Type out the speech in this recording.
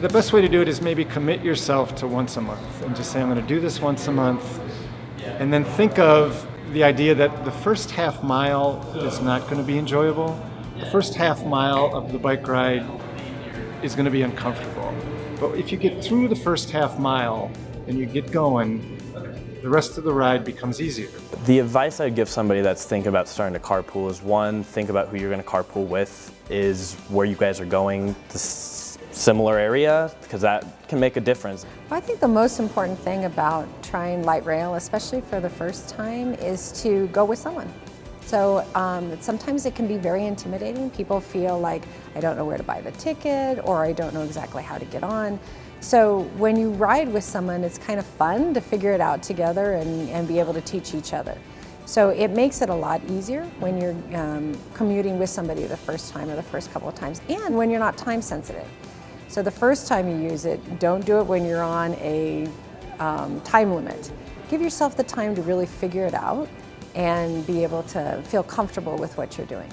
the best way to do it is maybe commit yourself to once a month and just say, I'm going to do this once a month. And then think of the idea that the first half mile is not going to be enjoyable. The first half mile of the bike ride is going to be uncomfortable. But if you get through the first half mile and you get going, the rest of the ride becomes easier. The advice I'd give somebody that's thinking about starting to carpool is one, think about who you're going to carpool with, is where you guys are going, the similar area, because that can make a difference. I think the most important thing about trying light rail, especially for the first time, is to go with someone. So um, sometimes it can be very intimidating. People feel like, I don't know where to buy the ticket, or I don't know exactly how to get on. So when you ride with someone, it's kind of fun to figure it out together and, and be able to teach each other. So it makes it a lot easier when you're um, commuting with somebody the first time or the first couple of times, and when you're not time sensitive. So the first time you use it, don't do it when you're on a um, time limit. Give yourself the time to really figure it out and be able to feel comfortable with what you're doing.